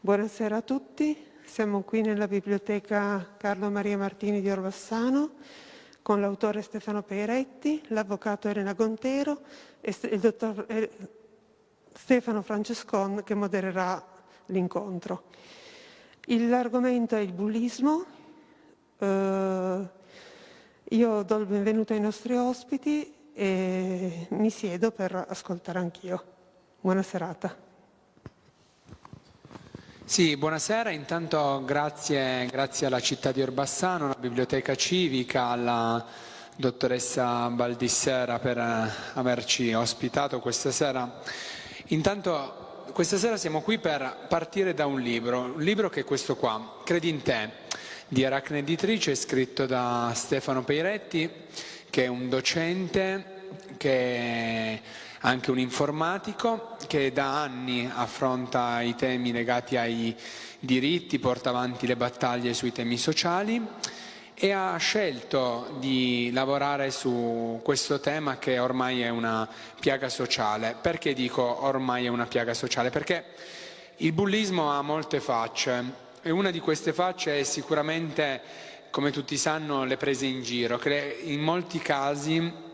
Buonasera a tutti, siamo qui nella biblioteca Carlo Maria Martini di Orbassano con l'autore Stefano Peiretti, l'avvocato Elena Gontero e il dottor eh, Stefano Francescon che modererà l'incontro. L'argomento è il bullismo. Uh, io do il benvenuto ai nostri ospiti e mi siedo per ascoltare anch'io. Buona serata. Sì, buonasera. Intanto grazie, grazie, alla città di Orbassano, alla biblioteca civica, alla dottoressa Baldissera per eh, averci ospitato questa sera. Intanto questa sera siamo qui per partire da un libro, un libro che è questo qua, Credi in te, di Aracne Editrice, scritto da Stefano Peiretti, che è un docente che anche un informatico che da anni affronta i temi legati ai diritti, porta avanti le battaglie sui temi sociali e ha scelto di lavorare su questo tema che ormai è una piaga sociale. Perché dico ormai è una piaga sociale? Perché il bullismo ha molte facce e una di queste facce è sicuramente, come tutti sanno, le prese in giro, che in molti casi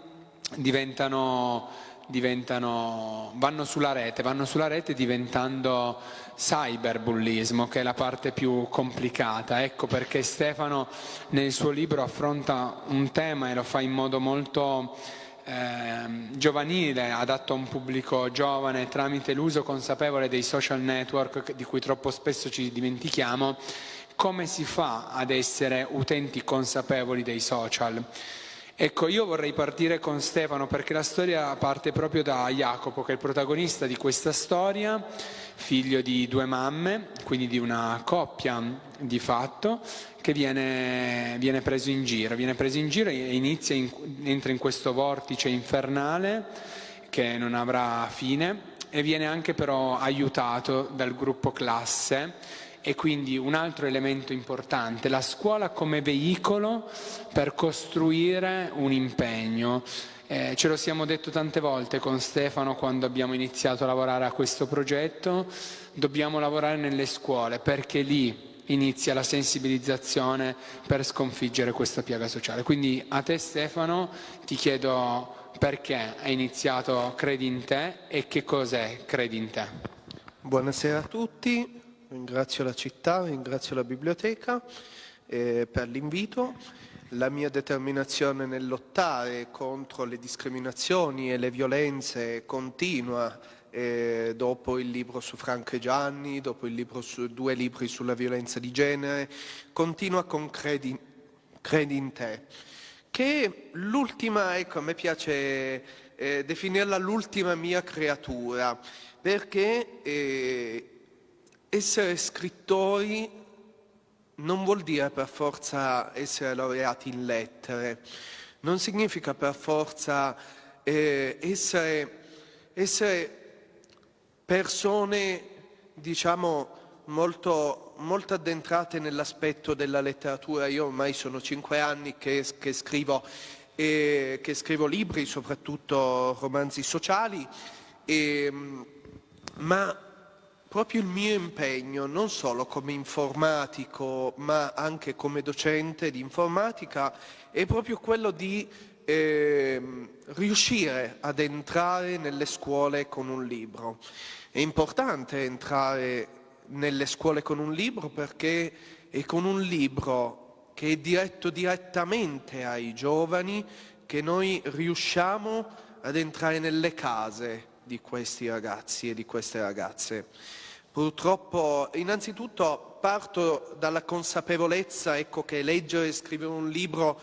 diventano vanno sulla rete, vanno sulla rete diventando cyberbullismo, che è la parte più complicata. Ecco perché Stefano nel suo libro affronta un tema e lo fa in modo molto eh, giovanile, adatto a un pubblico giovane, tramite l'uso consapevole dei social network di cui troppo spesso ci dimentichiamo, come si fa ad essere utenti consapevoli dei social. Ecco, io vorrei partire con Stefano perché la storia parte proprio da Jacopo, che è il protagonista di questa storia, figlio di due mamme, quindi di una coppia di fatto, che viene, viene preso in giro, viene preso in giro e inizia in, entra in questo vortice infernale che non avrà fine e viene anche però aiutato dal gruppo classe e quindi un altro elemento importante, la scuola come veicolo per costruire un impegno. Eh, ce lo siamo detto tante volte con Stefano quando abbiamo iniziato a lavorare a questo progetto, dobbiamo lavorare nelle scuole perché lì inizia la sensibilizzazione per sconfiggere questa piaga sociale. Quindi a te Stefano ti chiedo perché hai iniziato Credi in te e che cos'è Credi in te. Buonasera a tutti, ringrazio la città, ringrazio la biblioteca eh, per l'invito. La mia determinazione nel lottare contro le discriminazioni e le violenze continua eh, dopo il libro su Franco e Gianni, dopo su, due libri sulla violenza di genere, continua con Credi, credi in te, che l'ultima, ecco, a me piace eh, definirla l'ultima mia creatura, perché eh, essere scrittori non vuol dire per forza essere laureati in lettere, non significa per forza eh, essere, essere, persone, diciamo, molto, molto addentrate nell'aspetto della letteratura. Io ormai sono cinque anni che, che, scrivo, eh, che scrivo, libri, soprattutto romanzi sociali, e, ma proprio il mio impegno, non solo come informatico, ma anche come docente di informatica, è proprio quello di eh, riuscire ad entrare nelle scuole con un libro. È importante entrare nelle scuole con un libro perché è con un libro che è diretto direttamente ai giovani che noi riusciamo ad entrare nelle case di questi ragazzi e di queste ragazze. Purtroppo, innanzitutto parto dalla consapevolezza ecco, che leggere e scrivere un libro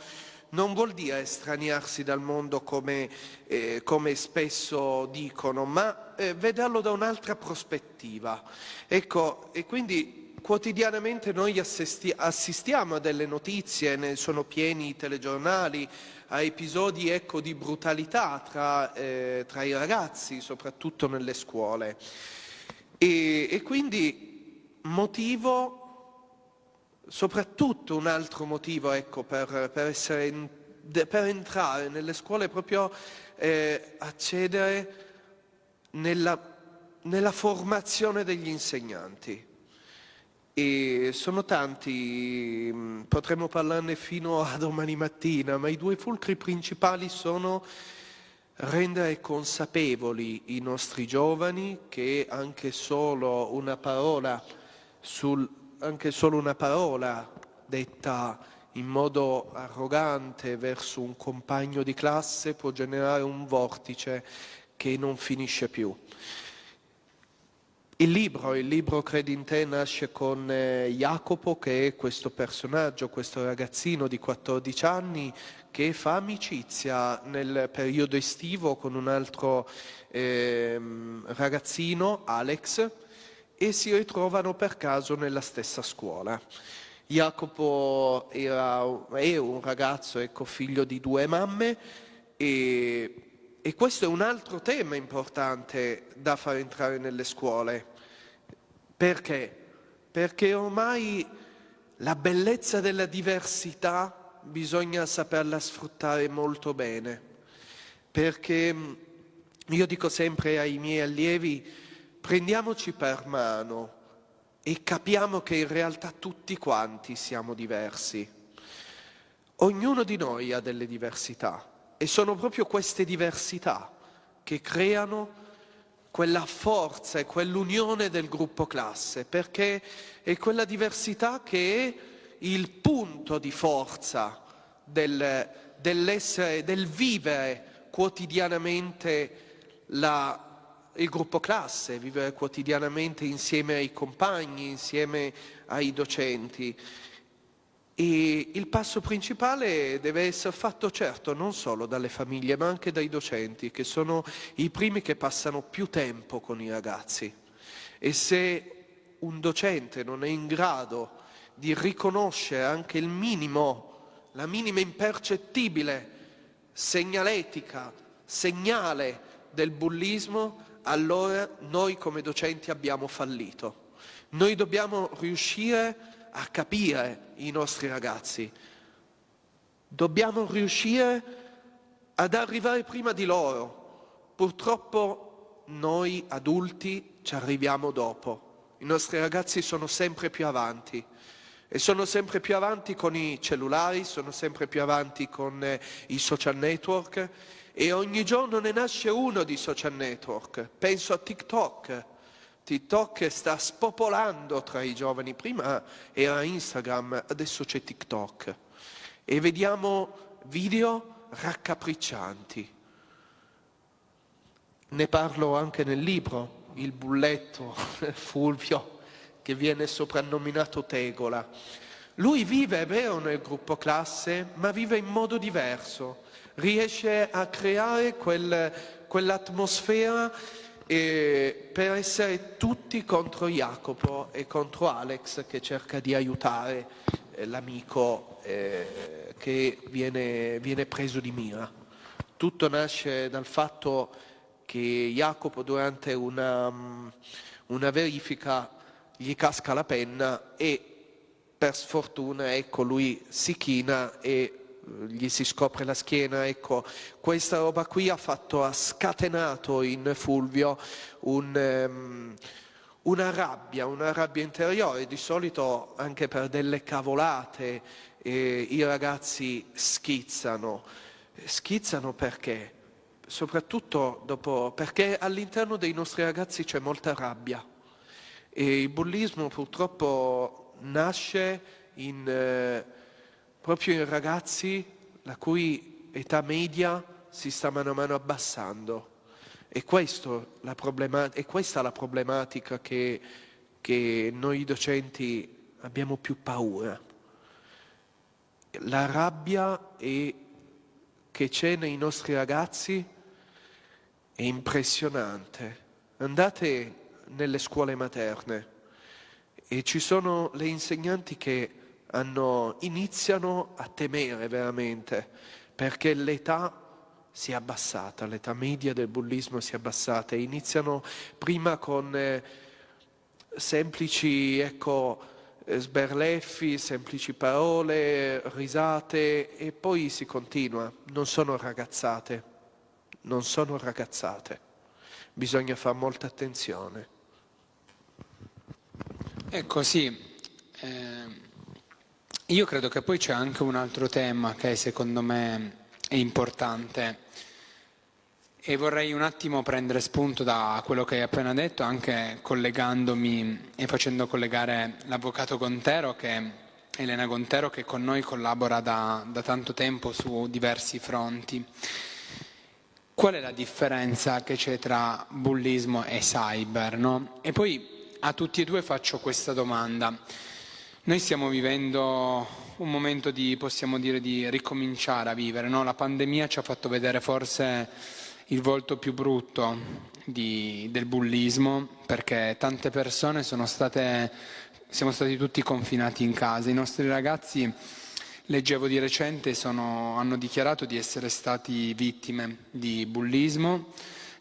non vuol dire estraniarsi dal mondo come, eh, come spesso dicono, ma eh, vederlo da un'altra prospettiva. Ecco, e quindi quotidianamente noi assisti assistiamo a delle notizie, ne sono pieni i telegiornali, a episodi ecco, di brutalità tra, eh, tra i ragazzi, soprattutto nelle scuole. E, e quindi motivo, soprattutto un altro motivo ecco, per, per, essere, per, entrare nelle scuole proprio eh, accedere nella, nella formazione degli insegnanti. E sono tanti, mm, potremmo parlarne fino a domani mattina, ma i due fulcri principali sono rendere consapevoli i nostri giovani che anche solo una parola, sul, solo una parola detta in modo arrogante verso un compagno di classe può generare un vortice che non finisce più. Il libro, il libro Credi in te nasce con eh, Jacopo che è questo personaggio, questo ragazzino di 14 anni che fa amicizia nel periodo estivo con un altro eh, ragazzino, Alex, e si ritrovano per caso nella stessa scuola. Jacopo era, è un ragazzo, ecco, figlio di due mamme e, e questo è un altro tema importante da far entrare nelle scuole. Perché? Perché ormai la bellezza della diversità bisogna saperla sfruttare molto bene. Perché mm, io dico sempre ai miei allievi, prendiamoci per mano e capiamo che in realtà tutti quanti siamo diversi. Ognuno di noi ha delle diversità e sono proprio queste diversità che creano quella forza e quell'unione del gruppo classe, perché è quella diversità che è il punto di forza del, dell'essere, del vivere quotidianamente la, il gruppo classe, vivere quotidianamente insieme ai compagni, insieme ai docenti. E il passo principale deve essere fatto certo non solo dalle famiglie ma anche dai docenti che sono i primi che passano più tempo con i ragazzi e se un docente non è in grado di riconoscere anche il minimo, la minima impercettibile segnaletica, segnale del bullismo, allora noi come docenti abbiamo fallito. Noi dobbiamo riuscire a capire i nostri ragazzi. Dobbiamo riuscire ad arrivare prima di loro. Purtroppo noi adulti ci arriviamo dopo. I nostri ragazzi sono sempre più avanti e sono sempre più avanti con i cellulari, sono sempre più avanti con eh, i social network. E ogni giorno ne nasce uno di social network. Penso a TikTok, TikTok sta spopolando tra i giovani, prima era Instagram, adesso c'è TikTok. E vediamo video raccapriccianti. Ne parlo anche nel libro, il bulletto Fulvio che viene soprannominato Tegola. Lui vive, è vero, nel gruppo classe, ma vive in modo diverso, riesce a creare quel, quell'atmosfera e per essere tutti contro Jacopo e contro Alex che cerca di aiutare eh, l'amico eh, che viene, viene, preso di mira. Tutto nasce dal fatto che Jacopo durante una, una verifica gli casca la penna e per sfortuna ecco, lui si china e gli si scopre la schiena, ecco, questa roba qui ha, fatto, ha scatenato in Fulvio un, um, una rabbia, una rabbia interiore, di solito anche per delle cavolate eh, i ragazzi schizzano, schizzano perché? Soprattutto dopo, perché all'interno dei nostri ragazzi c'è molta rabbia e il bullismo purtroppo nasce in... Eh, proprio in ragazzi la cui età media si sta mano a mano abbassando. E, è questa la problematica che, che noi docenti abbiamo più paura. La rabbia è, che c'è nei nostri ragazzi è impressionante. Andate nelle scuole materne. E ci sono le insegnanti che hanno, iniziano a temere veramente perché l'età si è abbassata, l'età media del bullismo si è abbassata e iniziano prima con eh, semplici ecco, eh, sberleffi, semplici parole, risate e poi si continua, non sono ragazzate, non sono ragazzate, bisogna fare molta attenzione. Ecco sì, io credo che poi c'è anche un altro tema che secondo me è importante e vorrei un attimo prendere spunto da quello che hai appena detto, anche collegandomi e facendo collegare l'avvocato Gontero, che, Elena Gontero, che con noi collabora da, da tanto tempo su diversi fronti. Qual è la differenza che c'è tra bullismo e cyber? No? E poi a tutti e due faccio questa domanda. Noi stiamo vivendo un momento di, possiamo dire, di ricominciare a vivere. No? La pandemia ci ha fatto vedere forse il volto più brutto di, del bullismo, perché tante persone sono state, siamo stati tutti confinati in casa. I nostri ragazzi, leggevo di recente, sono, hanno dichiarato di essere stati vittime di bullismo,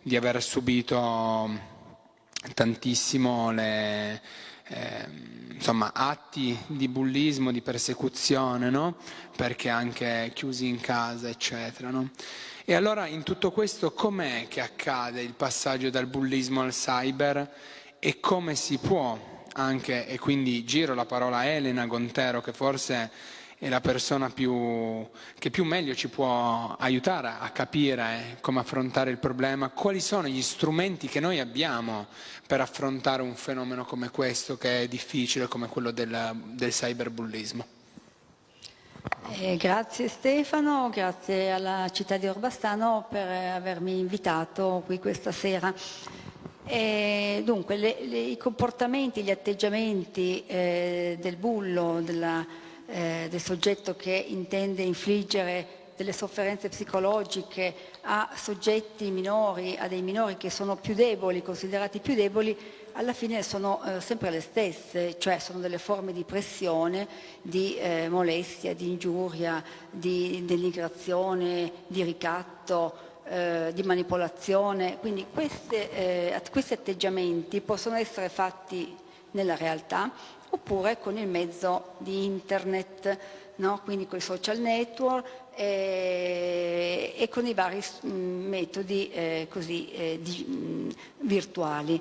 di aver subito tantissimo le eh, insomma, atti di bullismo, di persecuzione, no? perché anche chiusi in casa, eccetera. No? E allora in tutto questo com'è che accade il passaggio dal bullismo al cyber e come si può anche, e quindi giro la parola a Elena Gontero che forse è la persona più, che più meglio ci può aiutare a capire come affrontare il problema, quali sono gli strumenti che noi abbiamo per affrontare un fenomeno come questo che è difficile come quello del, del cyberbullismo. Eh, grazie Stefano, grazie alla città di Orbastano per avermi invitato qui questa sera. E dunque, le, le, i comportamenti, gli atteggiamenti eh, del bullo, della, eh, del soggetto che intende infliggere delle sofferenze psicologiche a soggetti minori, a dei minori che sono più deboli, considerati più deboli, alla fine sono eh, sempre le stesse, cioè sono delle forme di pressione, di eh, molestia, di ingiuria, di denigrazione, di ricatto, eh, di manipolazione. Quindi queste, eh, questi atteggiamenti possono essere fatti nella realtà oppure con il mezzo di internet, no? quindi con i social network e, e con i vari mm, metodi eh, così, eh, di, mm, virtuali.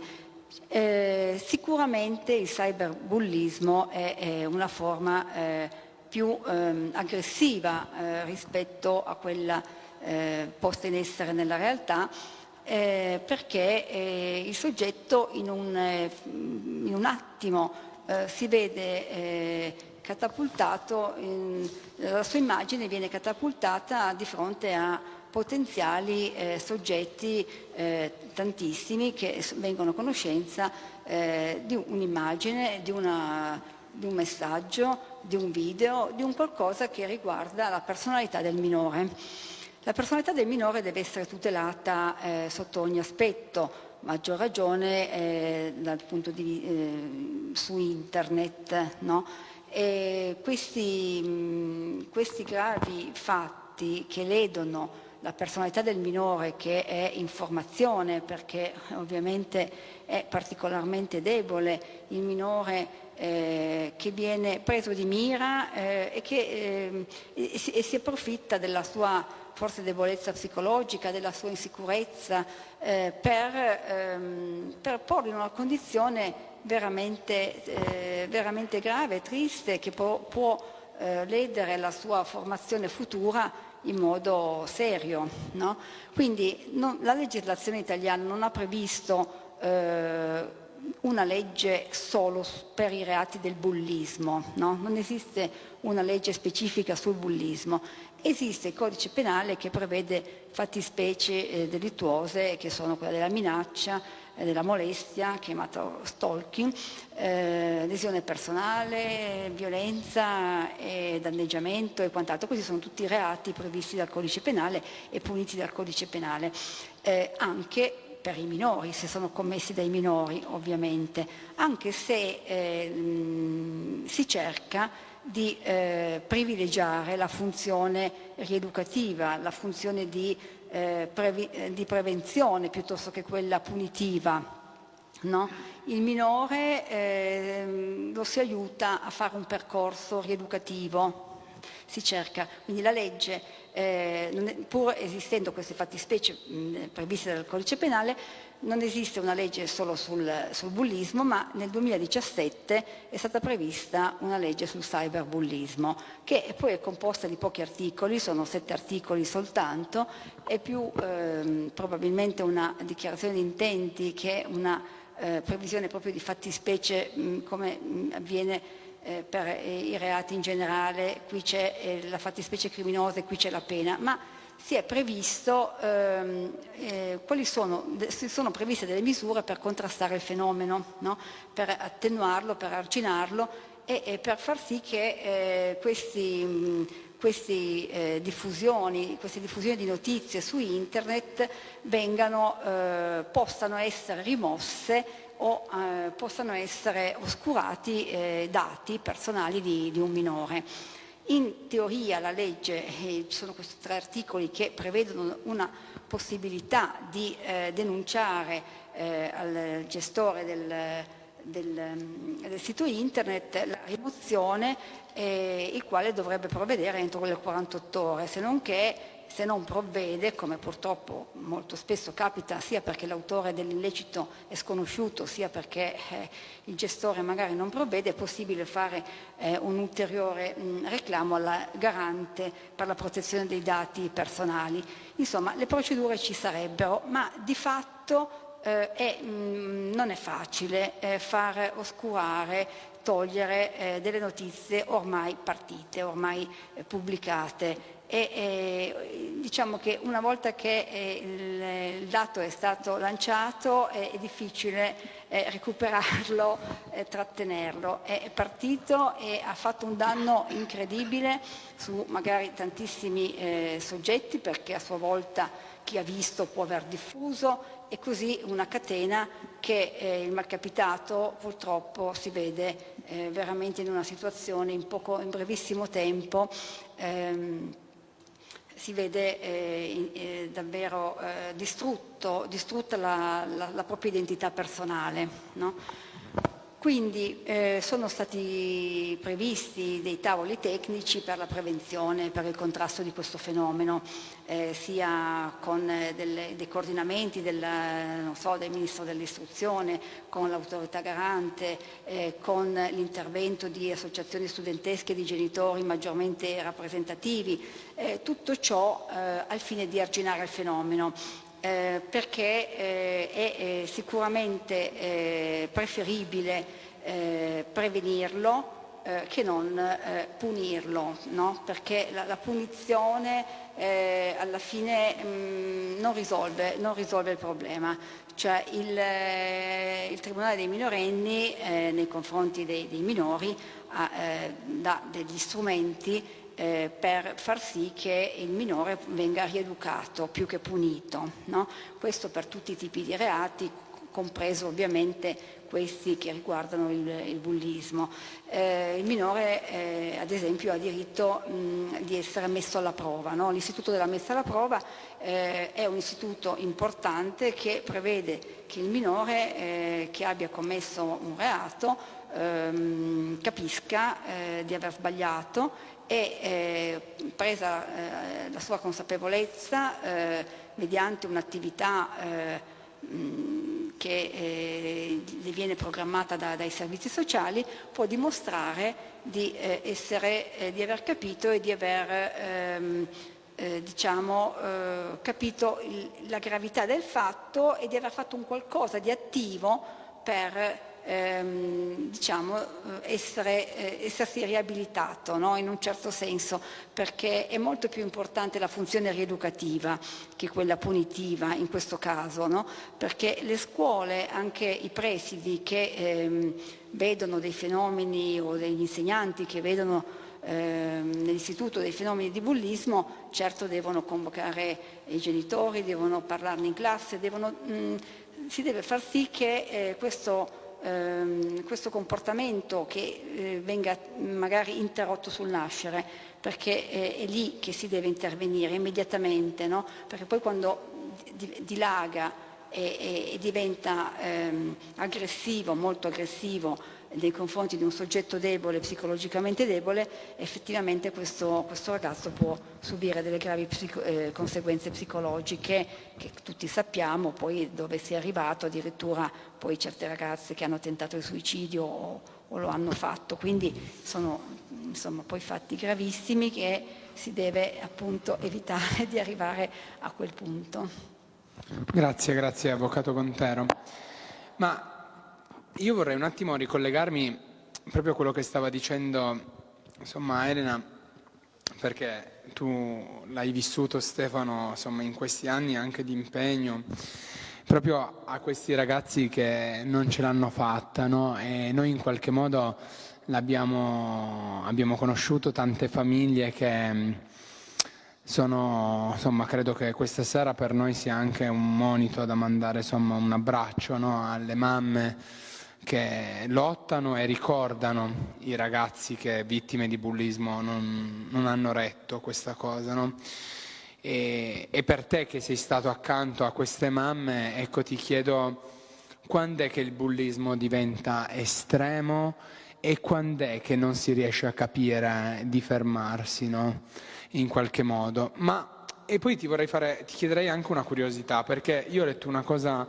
Eh, sicuramente il cyberbullismo è, è una forma eh, più ehm, aggressiva eh, rispetto a quella eh, posta in essere nella realtà eh, perché eh, il soggetto in un, in un attimo eh, si vede eh, catapultato, in, la sua immagine viene catapultata di fronte a potenziali eh, soggetti eh, tantissimi che vengono a conoscenza eh, di un'immagine, di, di, un messaggio, di un video, di un qualcosa che riguarda la personalità del minore. La personalità del minore deve essere tutelata eh, sotto ogni aspetto, maggior ragione eh, dal punto di, eh, su internet. No? Questi, mh, questi gravi fatti che ledono la personalità del minore che è in formazione perché ovviamente è particolarmente debole, il minore eh, che viene preso di mira eh, e che eh, si, e si approfitta della sua forse debolezza psicologica, della sua insicurezza, eh, per, ehm, per, porlo in una condizione veramente, eh, veramente grave, triste, che può, può eh, ledere la sua formazione futura in modo serio. No? Quindi non, la legislazione italiana non ha previsto una legge solo per i reati del bullismo, no? non esiste una legge specifica sul bullismo Esiste il codice penale che prevede fattispecie eh, delittuose che sono quella della minaccia, eh, della molestia, chiamato stalking, eh, lesione personale, violenza, e danneggiamento e quant'altro. Questi sono tutti reati previsti dal codice penale e puniti dal codice penale, eh, anche per i minori, se sono commessi dai minori ovviamente, anche se eh, si cerca di eh, privilegiare la funzione rieducativa, la funzione di, eh, previ di prevenzione piuttosto che quella punitiva. No? Il minore eh, lo si aiuta a fare un percorso rieducativo, si cerca, quindi la legge eh, pur esistendo queste fattispecie mh, previste dal codice penale, non esiste una legge solo sul, sul, bullismo, ma nel 2017 è stata prevista una legge sul cyberbullismo, che poi è composta di pochi articoli, sono sette articoli soltanto, è più ehm, probabilmente una dichiarazione di intenti che una eh, previsione proprio di fattispecie mh, come mh, avviene eh, per i reati in generale, qui c'è eh, la fattispecie criminosa e qui c'è la pena, ma si è previsto ehm, eh, quali sono, si sono previste delle misure per contrastare il fenomeno, no? per attenuarlo, per arginarlo e, e per far sì che eh, questi, questi, eh, diffusioni, queste diffusioni di notizie su internet vengano, eh, possano essere rimosse o eh, possano essere oscurati eh, dati personali di, di un minore. In teoria la legge, eh, ci sono questi tre articoli che prevedono una possibilità di eh, denunciare eh, al gestore del, del, mm, del, sito internet la rimozione, eh, il quale dovrebbe provvedere entro le 48 ore, se non che se non provvede, come purtroppo molto spesso capita, sia perché l'autore dell'illecito è sconosciuto, sia perché eh, il gestore magari non provvede, è possibile fare eh, un ulteriore mh, reclamo alla garante per la protezione dei dati personali. Insomma, le procedure ci sarebbero, ma di fatto eh, è, mh, non è facile eh, far oscurare, togliere eh, delle notizie ormai partite, ormai eh, pubblicate e eh, diciamo che una volta che eh, il, il, dato è stato lanciato è, è difficile eh, recuperarlo e trattenerlo. È partito e ha fatto un danno incredibile su magari tantissimi eh, soggetti perché a sua volta chi ha visto può aver diffuso e così una catena che eh, il malcapitato purtroppo si vede eh, veramente in una situazione in, poco, in brevissimo tempo ehm, si vede eh, eh, davvero eh, distrutto, distrutta la, la, la, propria identità personale. No? Quindi eh, sono stati previsti dei tavoli tecnici per la prevenzione, per il contrasto di questo fenomeno, eh, sia con eh, delle, dei coordinamenti del, so, del, Ministro dell'Istruzione, con l'autorità garante, eh, con l'intervento di associazioni studentesche di genitori maggiormente rappresentativi, eh, tutto ciò eh, al fine di arginare il fenomeno eh, perché eh, è eh, sicuramente eh, preferibile prevenirlo che non punirlo, no? perché la, la punizione alla fine mh, mm, non, risolve, non, risolve, il problema. Cioè il, il Tribunale dei minorenni nei confronti dei, dei minori ha, dà degli strumenti eh, per far sì che il minore venga rieducato più che punito. No? Questo per tutti i tipi di reati, compreso ovviamente questi che riguardano il, il bullismo. Eh, il minore eh, ad esempio ha diritto mh, di essere messo alla prova. No? L'istituto della messa alla prova eh, è un istituto importante che prevede che il minore eh, che abbia commesso un reato ehm, capisca eh, di aver sbagliato e eh, presa eh, la sua consapevolezza eh, mediante un'attività eh, che eh, gli viene programmata da, dai servizi sociali può dimostrare di, eh, essere, di aver capito e di aver ehm, diciamo, capito il, la gravità del fatto e di aver fatto un qualcosa di attivo per ehm, diciamo, eh, essere, eh, essersi riabilitato no? in un certo senso, perché è molto più importante la funzione rieducativa che quella punitiva in questo caso, no? perché le scuole, anche i presidi che ehm, vedono dei fenomeni o degli insegnanti che vedono ehm, nell'istituto dei fenomeni di bullismo, certo devono convocare i genitori, devono parlarne in classe, devono, mh, mm, si deve far sì che eh, questo ehm, questo comportamento che eh, venga magari interrotto sul nascere, perché eh, è lì che si deve intervenire immediatamente, no? perché poi quando dilaga e, e, e diventa ehm, aggressivo, molto aggressivo, nei confronti di un soggetto debole, psicologicamente debole, effettivamente questo, questo ragazzo può subire delle gravi psico, eh, conseguenze psicologiche che tutti sappiamo, poi dove si è arrivato addirittura poi certe ragazze che hanno tentato il suicidio o, o lo hanno fatto, quindi sono insomma, poi fatti gravissimi che si deve appunto evitare di arrivare a quel punto. Grazie, grazie Avvocato Contero. Ma io vorrei un attimo ricollegarmi proprio a quello che stava dicendo insomma, Elena, perché tu l'hai vissuto Stefano insomma, in questi anni anche di impegno proprio a questi ragazzi che non ce l'hanno fatta no? e noi in qualche modo abbiamo conosciuto tante famiglie che sono, insomma, credo che questa sera per noi sia anche un monito da mandare insomma, un abbraccio no, alle mamme che lottano e ricordano i ragazzi che vittime di bullismo non, non hanno retto questa cosa. No? E, e, per te che sei stato accanto a queste mamme, ecco ti chiedo quando è che il bullismo diventa estremo e quando è che non si riesce a capire di fermarsi. No? in qualche modo. Ma, e poi ti vorrei fare, ti chiederei anche una curiosità, perché io ho letto una cosa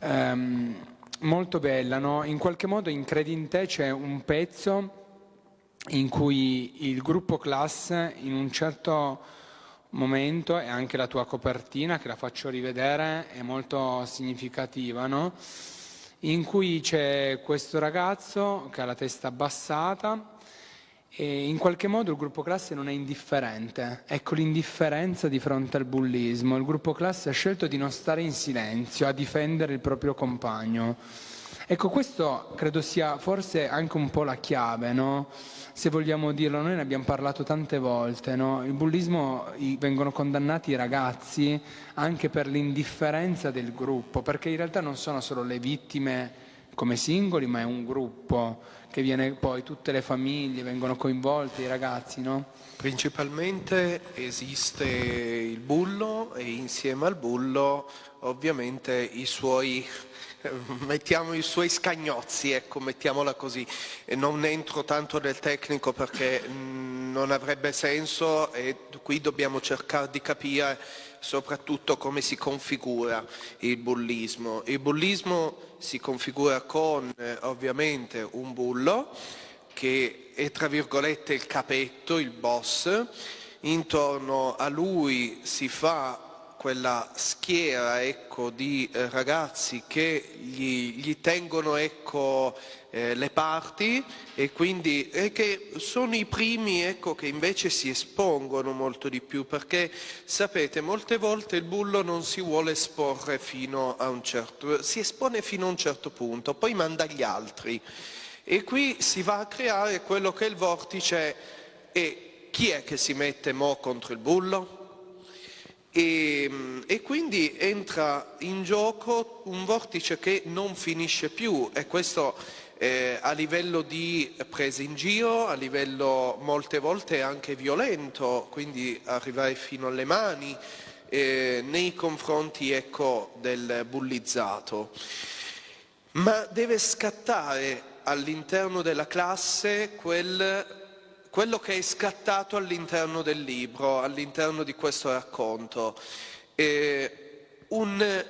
ehm, molto bella, no? in qualche modo in Credi in te c'è un pezzo in cui il gruppo class in un certo momento e anche la tua copertina che la faccio rivedere è molto significativa, no? in cui c'è questo ragazzo che ha la testa abbassata e in qualche modo il gruppo classe non è indifferente. Ecco l'indifferenza di fronte al bullismo. Il gruppo classe ha scelto di non stare in silenzio, a difendere il proprio compagno. Ecco, questo credo sia forse anche un po' la chiave, no? Se vogliamo dirlo, noi ne abbiamo parlato tante volte, no? Il bullismo vengono condannati i ragazzi anche per l'indifferenza del gruppo, perché in realtà non sono solo le vittime come singoli, ma è un gruppo che viene poi, tutte le famiglie vengono coinvolte, i ragazzi, no? Principalmente esiste il bullo e insieme al bullo ovviamente i suoi mettiamo i suoi scagnozzi, ecco, mettiamola così. E non entro tanto nel tecnico perché non avrebbe senso e qui dobbiamo cercare di capire soprattutto come si configura il bullismo. Il bullismo si configura con eh, ovviamente un bullo che è tra virgolette il capetto, il boss, intorno a lui si fa quella schiera ecco, di eh, ragazzi che gli, gli tengono ecco, eh, le parti e quindi e che sono i primi ecco, che invece si espongono molto di più perché sapete molte volte il bullo non si vuole esporre fino a un certo si espone fino a un certo punto poi manda gli altri e qui si va a creare quello che è il vortice e chi è che si mette mo contro il bullo? E, e, quindi entra in gioco un vortice che non finisce più e questo eh, a livello di prese in giro, a livello molte volte anche violento, quindi arrivare fino alle mani eh, nei confronti ecco, del bullizzato. Ma deve scattare all'interno della classe quel quello che è scattato all'interno del libro, all'interno di questo racconto. Eh, un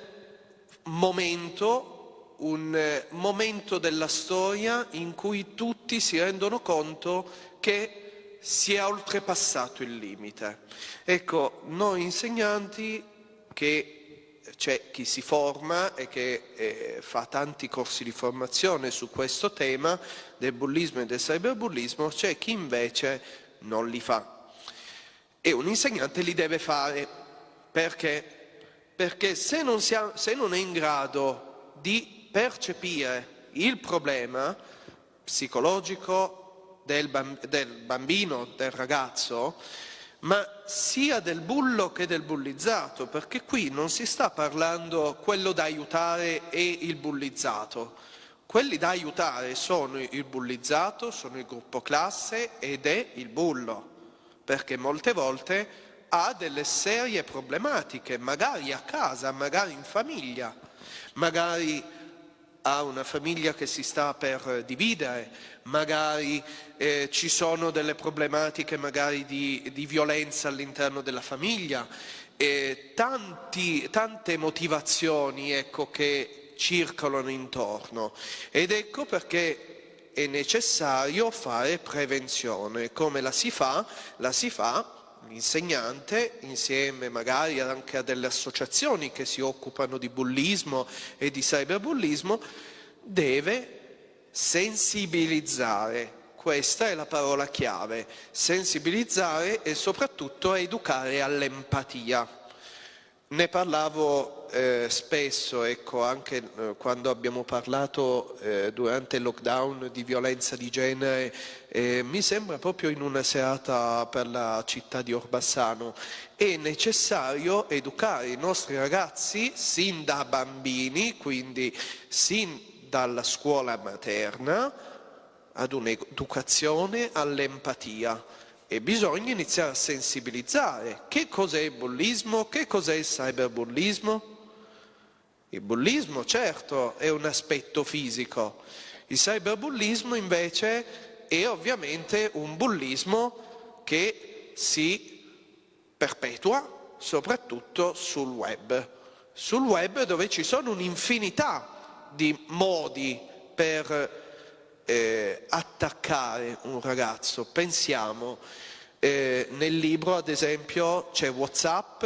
momento, un momento della storia in cui tutti si rendono conto che si è oltrepassato il limite. Ecco, noi insegnanti che c'è chi si forma e che eh, fa tanti corsi di formazione su questo tema del bullismo e del cyberbullismo, c'è chi invece non li fa. E un insegnante li deve fare. Perché? Perché se non, ha, se non è in grado di percepire il problema psicologico del, bambino, del ragazzo, ma sia del bullo che del bullizzato, perché qui non si sta parlando quello da aiutare e il bullizzato. Quelli da aiutare sono il bullizzato, sono il gruppo classe ed è il bullo, perché molte volte ha delle serie problematiche, magari a casa, magari in famiglia, magari a una famiglia che si sta per dividere, magari eh, ci sono delle problematiche di, di violenza all'interno della famiglia, eh, tanti, tante motivazioni ecco, che circolano intorno ed ecco perché è necessario fare prevenzione. Come la si fa? La si fa l'insegnante insieme magari anche a delle associazioni che si occupano di bullismo e di cyberbullismo deve sensibilizzare questa è la parola chiave, sensibilizzare e soprattutto educare all'empatia. Ne parlavo eh, spesso, ecco, anche eh, quando abbiamo parlato eh, durante il lockdown di violenza di genere, mi sembra proprio in una serata per la città di Orbassano. È necessario educare i nostri ragazzi sin da bambini, quindi sin dalla scuola materna, ad un'educazione all'empatia. E bisogna iniziare a sensibilizzare. Che cos'è il bullismo, che cos'è il cyberbullismo. Il bullismo certo è un aspetto fisico, il cyberbullismo invece è ovviamente un bullismo che si perpetua soprattutto sul web, sul web dove ci sono un'infinità di modi per eh, attaccare un ragazzo. Pensiamo, eh, nel libro ad esempio c'è Whatsapp,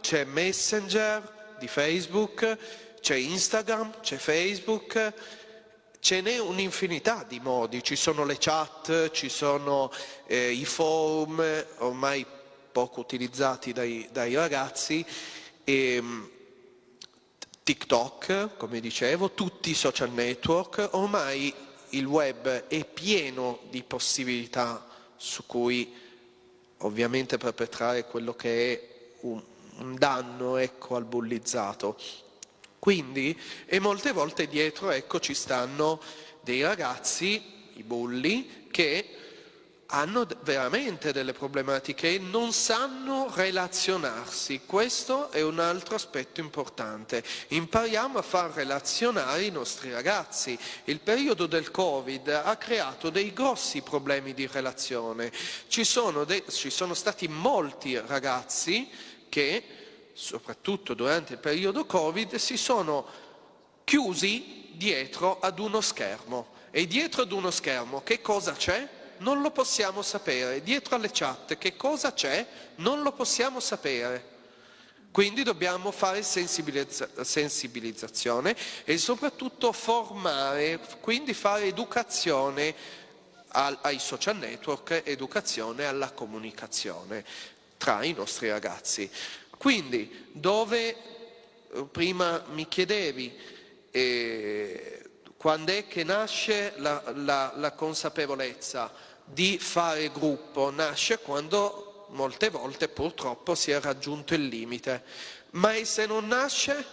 c'è Messenger di Facebook, c'è Instagram, c'è Facebook, ce n'è un'infinità di modi, ci sono le chat, ci sono eh, i forum, ormai poco utilizzati dai, dai ragazzi, e, ehm, TikTok, come dicevo, tutti i social network, ormai il web è pieno di possibilità su cui ovviamente perpetrare quello che è un, un danno ecco, al bullizzato. Quindi, e molte volte dietro ecco, ci stanno dei ragazzi, i bulli, che hanno veramente delle problematiche e non sanno relazionarsi. Questo è un altro aspetto importante. Impariamo a far relazionare i nostri ragazzi. Il periodo del Covid ha creato dei grossi problemi di relazione. Ci sono, ci sono stati molti ragazzi che, soprattutto durante il periodo Covid, si sono chiusi dietro ad uno schermo. E dietro ad uno schermo che cosa c'è? Non lo possiamo sapere. Dietro alle chat che cosa c'è? Non lo possiamo sapere. Quindi dobbiamo fare sensibilizza sensibilizzazione e soprattutto formare, quindi fare educazione al, ai social network, educazione alla comunicazione tra i nostri ragazzi. Quindi dove eh, prima mi chiedevi eh, quando è che nasce la, la, la consapevolezza? Di fare gruppo nasce quando molte volte purtroppo si è raggiunto il limite. Ma e se non nasce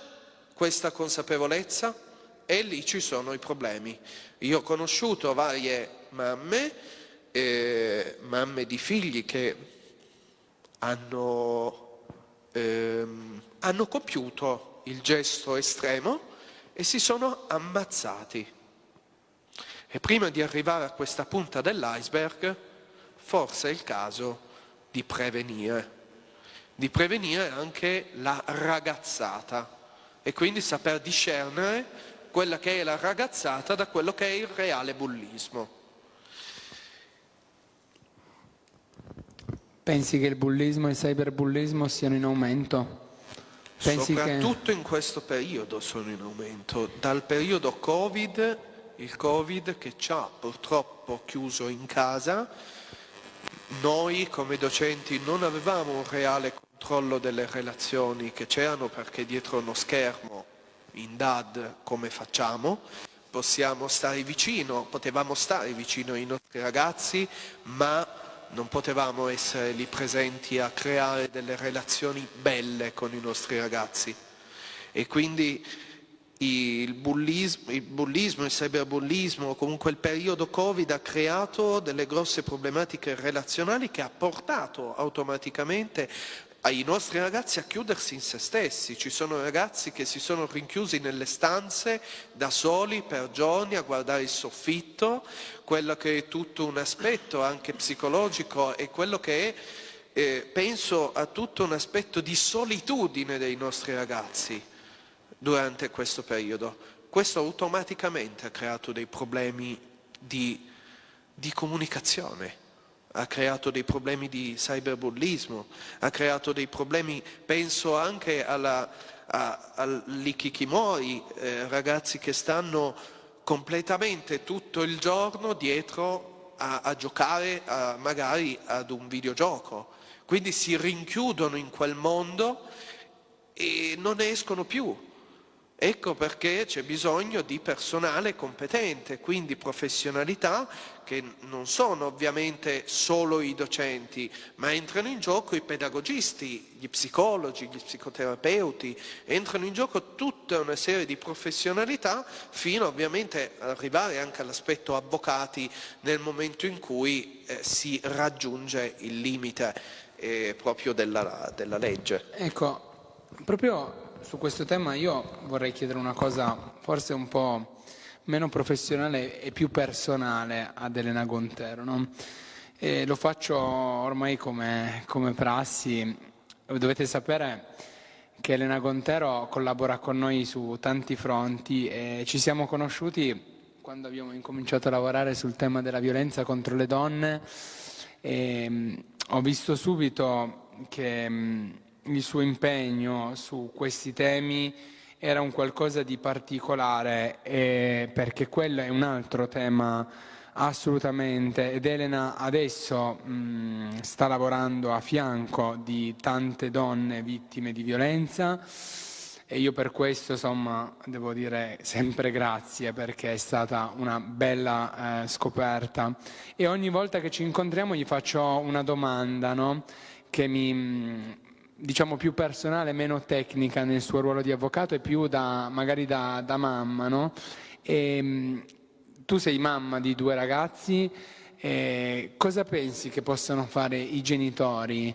questa consapevolezza? E lì ci sono i problemi. Io ho conosciuto varie mamme, eh, mamme di figli che hanno, ehm, hanno compiuto il gesto estremo e si sono ammazzati e prima di arrivare a questa punta dell'iceberg, forse è il caso di prevenire, di prevenire anche la ragazzata e quindi saper discernere quella che è la ragazzata da quello che è il reale bullismo. Pensi che il bullismo e il cyberbullismo siano in aumento? Pensi Soprattutto che... in questo periodo sono in aumento. Dal periodo Covid il Covid che ci ha purtroppo chiuso in casa. Noi come docenti non avevamo un reale controllo delle relazioni che c'erano perché dietro uno schermo in DAD come facciamo? Possiamo stare vicino, potevamo stare vicino ai nostri ragazzi, ma non potevamo essere lì presenti a creare delle relazioni belle con i nostri ragazzi. E quindi il bullismo, il bullismo, il cyberbullismo, comunque il periodo Covid ha creato delle grosse problematiche relazionali che ha portato automaticamente ai nostri ragazzi a chiudersi in se stessi. Ci sono ragazzi che si sono rinchiusi nelle stanze da soli per giorni a guardare il soffitto, quello che è tutto un aspetto anche psicologico e quello che è, eh, penso, a tutto un aspetto di solitudine dei nostri ragazzi durante questo periodo. Questo automaticamente ha creato dei problemi di, di comunicazione ha creato dei problemi di cyberbullismo, ha creato dei problemi, penso anche alla, a, all'ikikimori, eh, ragazzi che stanno completamente tutto il giorno dietro a, a giocare a, magari ad un videogioco. Quindi si rinchiudono in quel mondo e non ne escono più. Ecco perché c'è bisogno di personale competente, quindi professionalità che non sono ovviamente solo i docenti, ma entrano in gioco i pedagogisti, gli psicologi, gli psicoterapeuti, entrano in gioco tutta una serie di professionalità fino ovviamente ad arrivare anche all'aspetto avvocati nel momento in cui eh, si raggiunge il limite eh, proprio della, della legge. Ecco, proprio su questo tema io vorrei chiedere una cosa forse un po' meno professionale e più personale ad Elena Gontero. No? lo faccio ormai come, come prassi. Dovete sapere che Elena Gontero collabora con noi su tanti fronti e ci siamo conosciuti quando abbiamo incominciato a lavorare sul tema della violenza contro le donne e ho visto subito che il suo impegno su questi temi era un qualcosa di particolare eh, perché quello è un altro tema assolutamente ed Elena adesso mh, sta lavorando a fianco di tante donne vittime di violenza e io per questo insomma devo dire sempre grazie perché è stata una bella eh, scoperta e ogni volta che ci incontriamo gli faccio una domanda no? che mi, diciamo più personale, meno tecnica nel suo ruolo di avvocato e più da, magari da, da mamma, no? E, ehm, tu sei mamma di due ragazzi, eh, cosa pensi che possano fare i genitori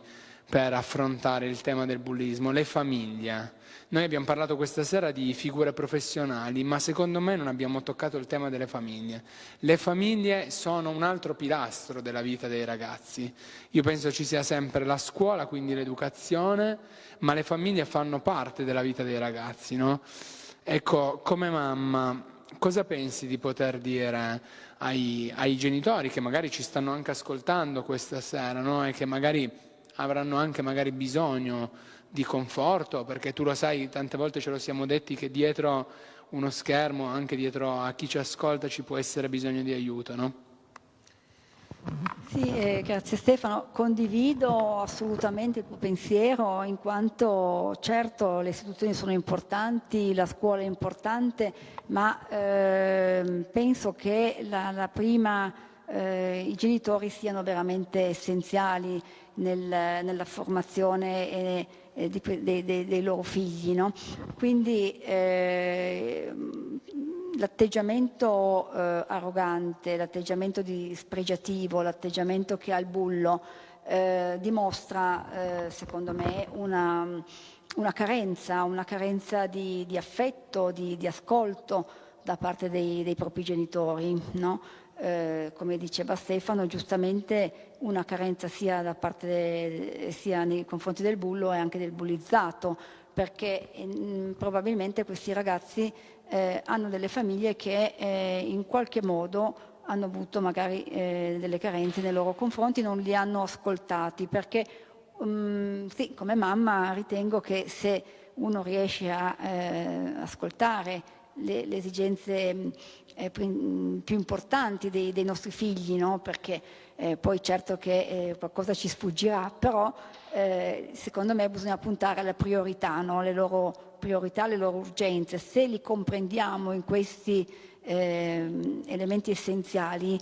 per affrontare il tema del bullismo, le famiglie? Noi abbiamo parlato questa sera di figure professionali, ma secondo me non abbiamo toccato il tema delle famiglie. Le famiglie sono un altro pilastro della vita dei ragazzi. Io penso ci sia sempre la scuola, quindi l'educazione, ma le famiglie fanno parte della vita dei ragazzi. No? Ecco, come mamma, cosa pensi di poter dire ai, ai, genitori che magari ci stanno anche ascoltando questa sera no? e che magari avranno anche magari bisogno di conforto, perché tu lo sai, tante volte ce lo siamo detti che dietro uno schermo, anche dietro a chi ci ascolta, ci può essere bisogno di aiuto, no? Sì, eh, grazie Stefano. Condivido assolutamente il tuo pensiero in quanto certo le istituzioni sono importanti, la scuola è importante, ma eh, penso che la, la prima, eh, i genitori siano veramente essenziali nel, nella formazione e eh, di, dei, dei, dei, loro figli. No? Quindi eh, l'atteggiamento eh, arrogante, l'atteggiamento dispregiativo, l'atteggiamento che ha il bullo eh, dimostra, eh, secondo me, una, una, carenza, una carenza di, di affetto, di, di, ascolto da parte dei, dei propri genitori. No? Eh, come diceva Stefano, giustamente una carenza sia, de, sia nei confronti del bullo e anche del bullizzato, perché mh, mm, probabilmente questi ragazzi eh, hanno delle famiglie che eh, in qualche modo hanno avuto magari eh, delle carenze nei loro confronti, non li hanno ascoltati, perché um, sì, come mamma ritengo che se uno riesce a eh, ascoltare le, le esigenze eh, più importanti dei, dei nostri figli, no? perché eh, poi certo che eh, qualcosa ci sfuggirà, però eh, secondo me bisogna puntare alle priorità, no? le loro priorità, le loro urgenze. Se li comprendiamo in questi ehm, elementi essenziali,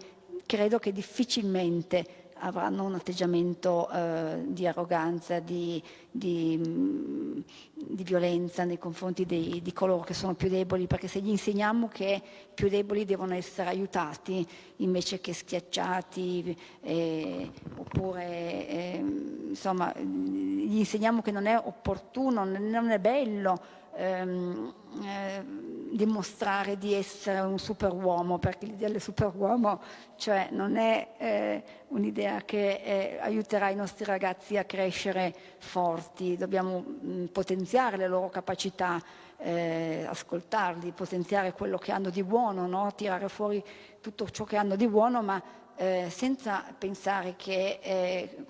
credo che difficilmente avranno un atteggiamento eh, di arroganza, di, di, mm, di, violenza nei confronti dei, di coloro che sono più deboli, perché se gli insegniamo che i più deboli devono essere aiutati invece che schiacciati, eh, oppure eh, insomma, gli gli insegniamo che non è opportuno, non è bello ehm, eh, dimostrare di essere un superuomo, perché l'idea del superuomo cioè, non è eh, un'idea che eh, aiuterà i nostri ragazzi a crescere forti, dobbiamo mh, potenziare le loro capacità, eh, ascoltarli, potenziare quello che hanno di buono, no? tirare fuori tutto ciò che hanno di buono, ma eh, senza pensare che eh,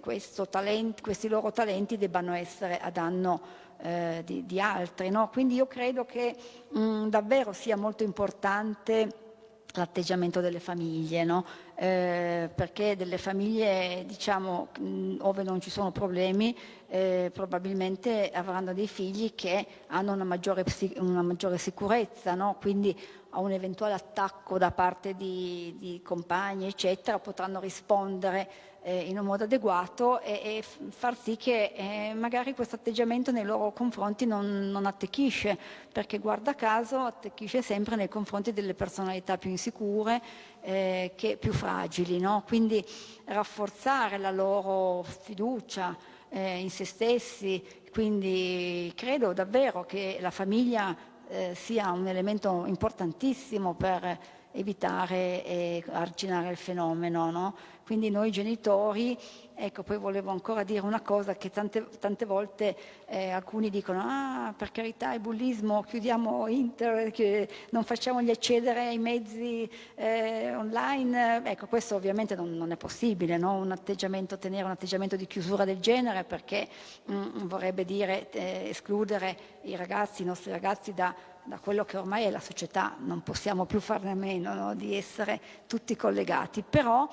talento, questi loro talenti debbano essere a danno eh, di, di, altri. No? Quindi io credo che mh, davvero sia molto importante l'atteggiamento delle famiglie, no? eh, perché delle famiglie, diciamo, mh, dove non ci sono problemi, eh, probabilmente avranno dei figli che hanno una maggiore, una maggiore sicurezza, no? quindi a un eventuale attacco da parte di, di compagni, eccetera, potranno rispondere eh, in un modo adeguato e, e far sì che eh, magari questo atteggiamento nei loro confronti non, non, attecchisce, perché guarda caso attecchisce sempre nei confronti delle personalità più insicure, eh, che più fragili. No? Quindi rafforzare la loro fiducia eh, in se stessi, quindi credo davvero che la famiglia eh, sia un elemento importantissimo per evitare e arginare il fenomeno. No? Quindi noi genitori, ecco poi volevo ancora dire una cosa che tante, tante volte eh, alcuni dicono ah per carità il bullismo, chiudiamo internet, non facciamogli accedere ai mezzi eh, online, ecco questo ovviamente non, non è possibile, no? un tenere un atteggiamento di chiusura del genere perché mh, mm, vorrebbe dire eh, escludere i ragazzi, i nostri ragazzi da da quello che ormai è la società, non possiamo più farne a meno no? di essere tutti collegati, però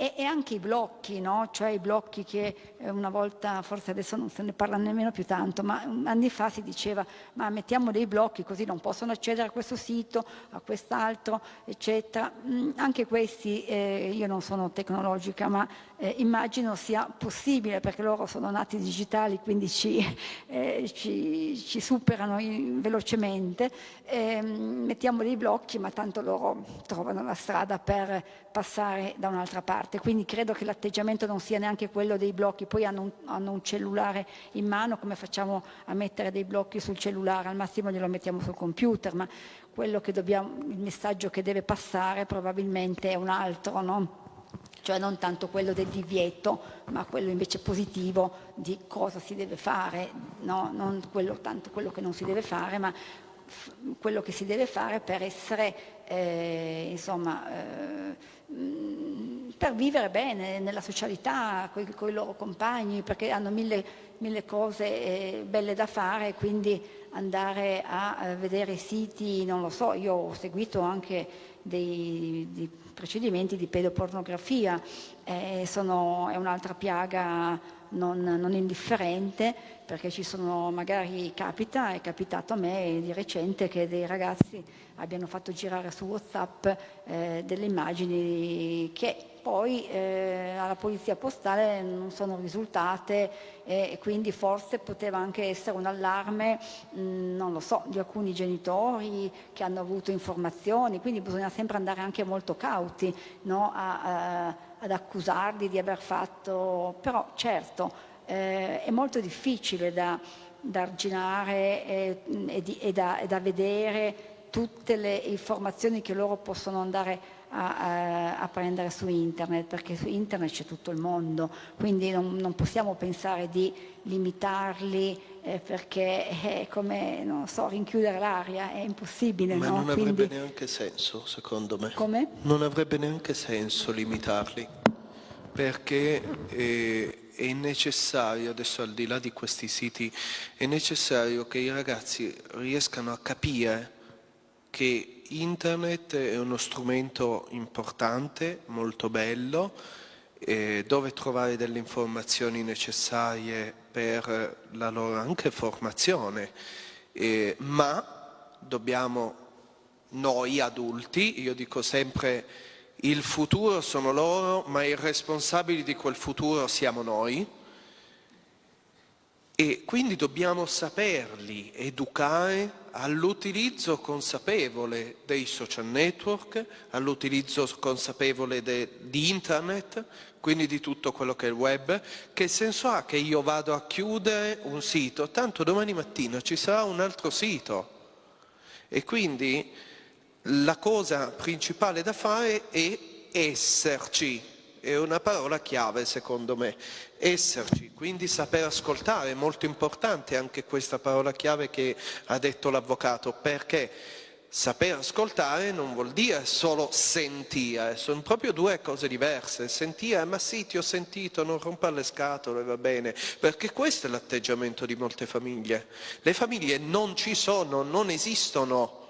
e, e anche i blocchi, no? cioè i blocchi che eh, una volta, forse adesso non se ne parla nemmeno più tanto, ma anni fa si diceva ma mettiamo dei blocchi così non possono accedere a questo sito, a quest'altro, eccetera. Mm, anche questi, eh, io non sono tecnologica, ma eh, immagino sia possibile perché loro sono nati digitali, quindi ci, eh, ci, ci superano in, velocemente. Ehm, mettiamo dei blocchi, ma tanto loro trovano la strada per passare da un'altra parte. Quindi credo che l'atteggiamento non sia neanche quello dei blocchi, poi hanno un, hanno un, cellulare in mano, come facciamo a mettere dei blocchi sul cellulare? Al massimo glielo mettiamo sul computer, ma dobbiamo, il messaggio che deve passare probabilmente è un altro, no? Cioè non tanto quello del divieto, ma quello invece positivo di cosa si deve fare, no? non quello, tanto quello che non si deve fare, ma quello che si deve fare per essere, eh, insomma, eh, per vivere bene nella socialità con i loro compagni, perché hanno mille, mille cose eh, belle da fare, quindi andare a, vedere siti, non lo so, io ho seguito anche dei, dei procedimenti di pedopornografia, eh, sono, è un'altra piaga non, non, indifferente perché ci sono, magari capita, è capitato a me di recente che dei ragazzi abbiano fatto girare su Whatsapp eh, delle immagini che poi eh, alla polizia postale non sono risultate e quindi forse poteva anche essere un allarme, mh, non lo so, di alcuni genitori che hanno avuto informazioni, quindi bisogna sempre andare anche molto cauti no? a, a, ad accusarli di aver fatto, però certo eh, è molto difficile da, da arginare e, e, di, e, da, e da vedere tutte le informazioni che loro possono andare a, a, prendere su internet, perché su internet c'è tutto il mondo, quindi non, non possiamo pensare di limitarli eh, perché è come, non so, rinchiudere l'aria, è impossibile. Ma no? non quindi... avrebbe neanche senso, secondo me. Come? Non avrebbe neanche senso limitarli, perché... Eh, è necessario, adesso al di là di questi siti, è necessario che i ragazzi riescano a capire che internet è uno strumento importante, molto bello, eh, dove trovare delle informazioni necessarie per la loro anche formazione, eh, ma dobbiamo noi adulti, io dico sempre il futuro sono loro, ma i responsabili di quel futuro siamo noi, E quindi dobbiamo saperli educare all'utilizzo consapevole dei social network, all'utilizzo consapevole di internet, quindi di tutto quello che è il web. Che senso ha che io vado a chiudere un sito? Tanto domani mattina ci sarà un altro sito. E quindi la cosa principale da fare è esserci, è una parola chiave secondo me, esserci, quindi saper ascoltare, è molto importante anche questa parola chiave che ha detto l'avvocato, perché saper ascoltare non vuol dire solo sentire, sono proprio due cose diverse, sentire, ma sì ti ho sentito, non rompere le scatole, va bene, perché questo è l'atteggiamento di molte famiglie, le famiglie non ci sono, non esistono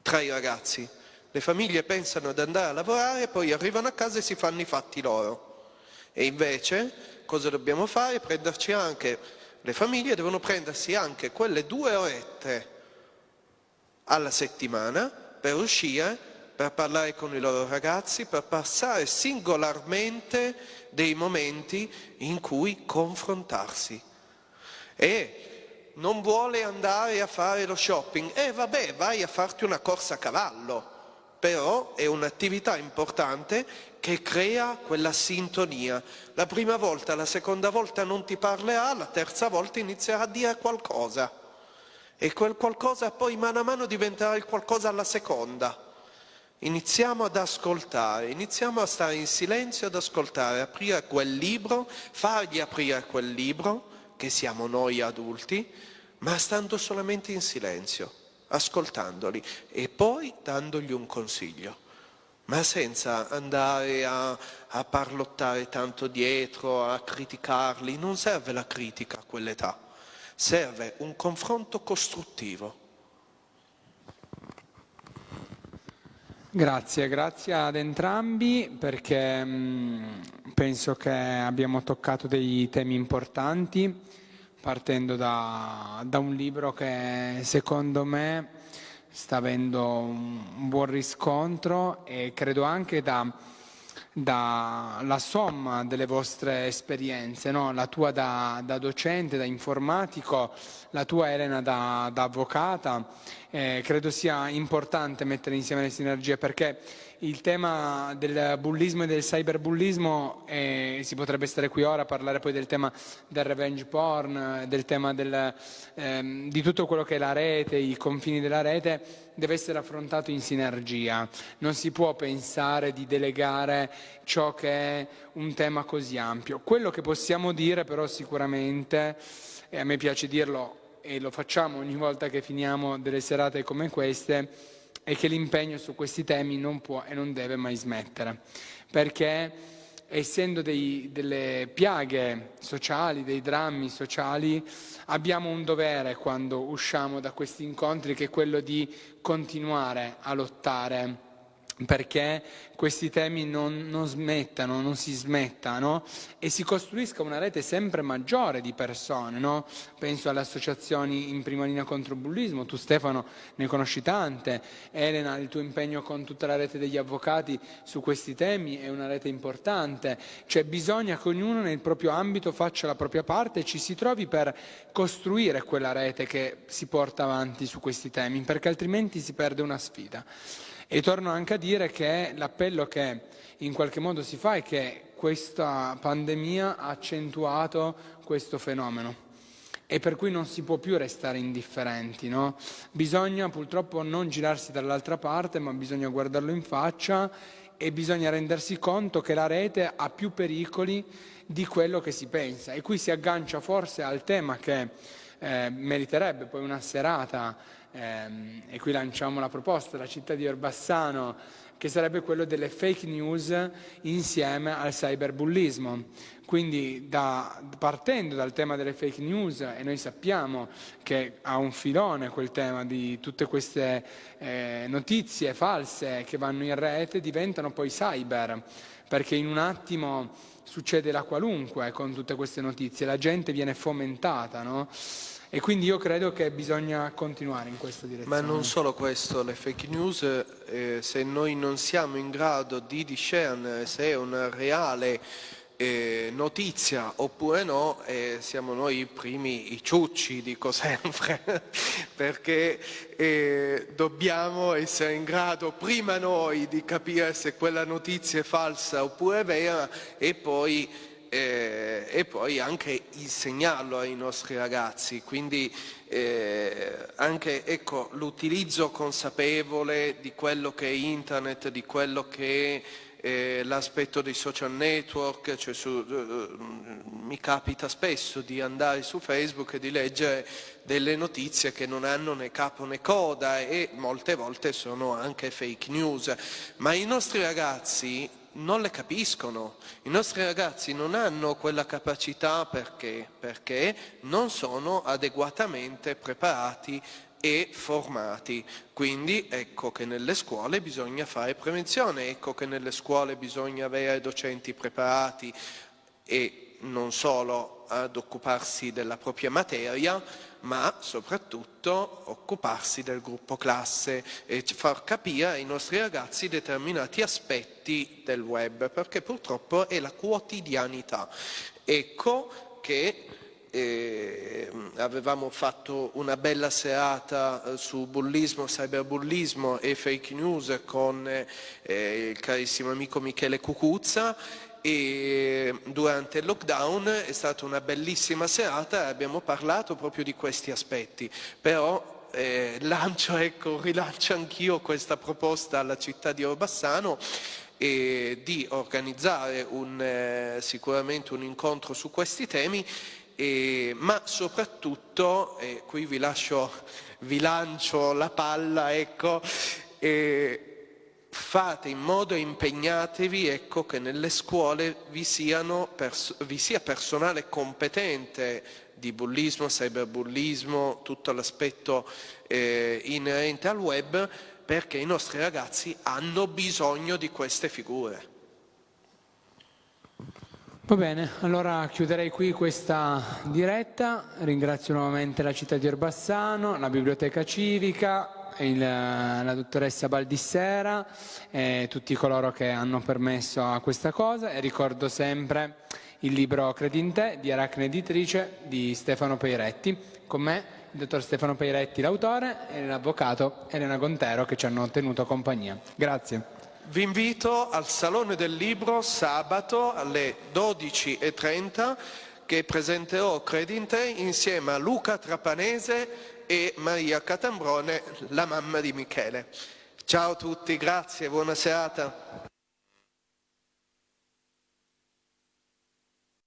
tra i ragazzi, le famiglie pensano ad andare a lavorare, poi arrivano a casa e si fanno i fatti loro. E invece cosa dobbiamo fare? Prenderci anche, le famiglie devono prendersi anche quelle due orette alla settimana per uscire, per parlare con i loro ragazzi, per passare singolarmente dei momenti in cui confrontarsi. E non vuole andare a fare lo shopping, eh, vabbè, vai a farti una corsa a cavallo però è un'attività importante che crea quella sintonia. La prima volta, la seconda volta non ti parlerà, la terza volta inizierà a dire qualcosa e quel qualcosa poi mano a mano diventerà il qualcosa alla seconda. Iniziamo ad ascoltare, iniziamo a stare in silenzio ad ascoltare, aprire quel libro, fargli aprire quel libro, che siamo noi adulti, ma stando solamente in silenzio ascoltandoli e poi dandogli un consiglio, ma senza andare a, a parlottare tanto dietro, a criticarli. Non serve la critica a quell'età, serve un confronto costruttivo. Grazie, grazie ad entrambi perché mh, penso che abbiamo toccato dei temi importanti partendo da, da, un libro che secondo me sta avendo un buon riscontro e credo anche da, dalla somma delle vostre esperienze, no? la tua da, da, docente, da informatico, la tua Elena da, da avvocata. Eh, credo sia importante mettere insieme le sinergie perché il tema del bullismo e del cyberbullismo, eh, si potrebbe stare qui ora a parlare poi del tema del revenge porn, del tema del, ehm, di tutto quello che è la rete, i confini della rete, deve essere affrontato in sinergia. Non si può pensare di delegare ciò che è un tema così ampio. Quello che possiamo dire però sicuramente, e a me piace dirlo e lo facciamo ogni volta che finiamo delle serate come queste, e che l'impegno su questi temi non può e non deve mai smettere, perché essendo dei, delle piaghe sociali, dei drammi sociali, abbiamo un dovere quando usciamo da questi incontri che è quello di continuare a lottare perché questi temi non, non, smettano, non si smettano e si costruisca una rete sempre maggiore di persone. No? Penso alle associazioni in prima linea contro il bullismo, tu Stefano ne conosci tante, Elena il tuo impegno con tutta la rete degli avvocati su questi temi è una rete importante, cioè bisogna che ognuno nel proprio ambito faccia la propria parte e ci si trovi per costruire quella rete che si porta avanti su questi temi, perché altrimenti si perde una sfida. E torno anche a dire che l'appello che in qualche modo si fa è che questa pandemia ha accentuato questo fenomeno e per cui non si può più restare indifferenti. No? Bisogna purtroppo non girarsi dall'altra parte, ma bisogna guardarlo in faccia e bisogna rendersi conto che la rete ha più pericoli di quello che si pensa. E qui si aggancia forse al tema che eh, meriterebbe poi una serata e qui lanciamo la proposta, la città di Orbassano, che sarebbe quello delle fake news insieme al cyberbullismo. Quindi da, partendo dal tema delle fake news, e noi sappiamo che ha un filone quel tema di tutte queste eh, notizie false che vanno in rete, diventano poi cyber, perché in un attimo succede la qualunque con tutte queste notizie, la gente viene fomentata, no? E quindi io credo che bisogna continuare in questa direzione. Ma non solo questo, le fake news, eh, se noi non siamo in grado di discernere se è una reale eh, notizia oppure no, eh, siamo noi i primi, i ciucci, dico sempre, perché eh, dobbiamo essere in grado prima noi di capire se quella notizia è falsa oppure vera e poi, eh, e poi anche insegnarlo ai nostri ragazzi. Quindi eh, anche ecco, l'utilizzo consapevole di quello che è internet, di quello che è eh, l'aspetto dei social network, cioè su, uh, mi capita spesso di andare su Facebook e di leggere delle notizie che non hanno né capo né coda e molte volte sono anche fake news, ma i nostri ragazzi non le capiscono, i nostri ragazzi non hanno quella capacità perché? Perché non sono adeguatamente preparati e formati. Quindi ecco che nelle scuole bisogna fare prevenzione, ecco che nelle scuole bisogna avere docenti preparati e non solo ad occuparsi della propria materia, ma soprattutto occuparsi del gruppo classe e far capire ai nostri ragazzi determinati aspetti del web, perché purtroppo è la quotidianità. Ecco che eh, avevamo fatto una bella serata eh, su bullismo, cyberbullismo e fake news con eh, il carissimo amico Michele Cucuzza e durante il lockdown è stata una bellissima serata e abbiamo parlato proprio di questi aspetti, però eh, lancio, ecco, rilancio anch'io questa proposta alla città di Orbassano e di organizzare un, eh, sicuramente un incontro su questi temi. E, ma soprattutto, qui vi, lascio, vi lancio la palla, ecco, e fate in modo e impegnatevi ecco, che nelle scuole vi, vi sia personale competente di bullismo, cyberbullismo, tutto l'aspetto eh, inerente al web, perché i nostri ragazzi hanno bisogno di queste figure. Va bene, allora chiuderei qui questa diretta, ringrazio nuovamente la città di Orbassano, la biblioteca civica, il, la dottoressa Baldissera e tutti coloro che hanno permesso a questa cosa e ricordo sempre il libro Credi in te di Aracne Editrice di Stefano Peiretti, con me il dottor Stefano Peiretti l'autore e l'avvocato Elena Gontero che ci hanno tenuto compagnia. Grazie. Vi invito al Salone del Libro sabato alle 12.30 che presenterò Credinte insieme a Luca Trapanese e Maria Catambrone, la mamma di Michele. Ciao a tutti, grazie, buona serata.